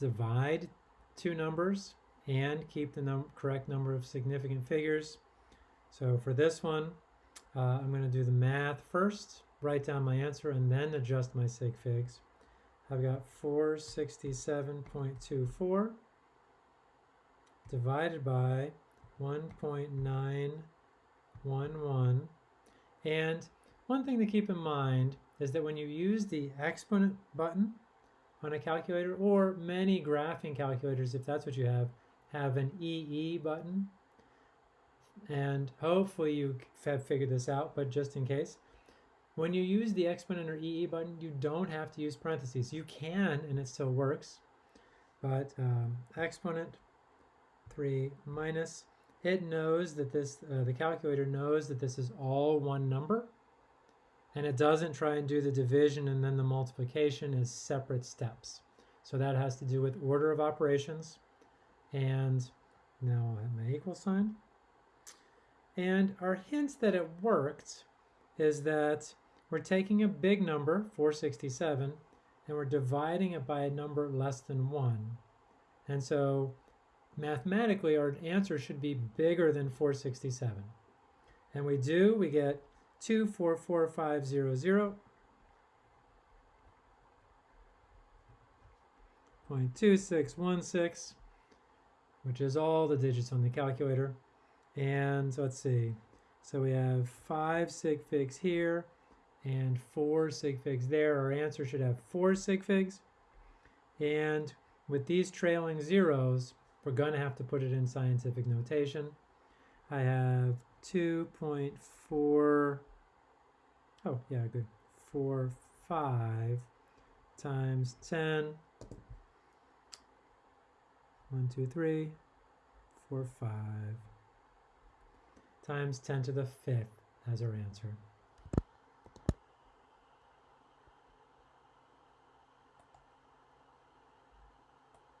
divide two numbers and keep the num correct number of significant figures. So for this one, uh, I'm going to do the math first, write down my answer, and then adjust my sig figs. I've got 467.24 divided by 1.911. And one thing to keep in mind is that when you use the exponent button on a calculator, or many graphing calculators, if that's what you have, have an EE button. And hopefully you have figured this out, but just in case, when you use the exponent or EE button, you don't have to use parentheses. You can, and it still works. But um, exponent 3 minus, it knows that this, uh, the calculator knows that this is all one number. And it doesn't try and do the division and then the multiplication as separate steps. So that has to do with order of operations. And now I have my equal sign. And our hint that it worked is that we're taking a big number, 467, and we're dividing it by a number less than 1. And so mathematically, our answer should be bigger than 467. And we do, we get 244500. 0.2616, which is all the digits on the calculator. And let's see, so we have five sig figs here and four sig figs there. Our answer should have four sig figs. And with these trailing zeros, we're going to have to put it in scientific notation. I have 2.4, oh yeah, good, 4, 5 times 10, 1, 2, 3, 4, 5, times 10 to the fifth as our answer.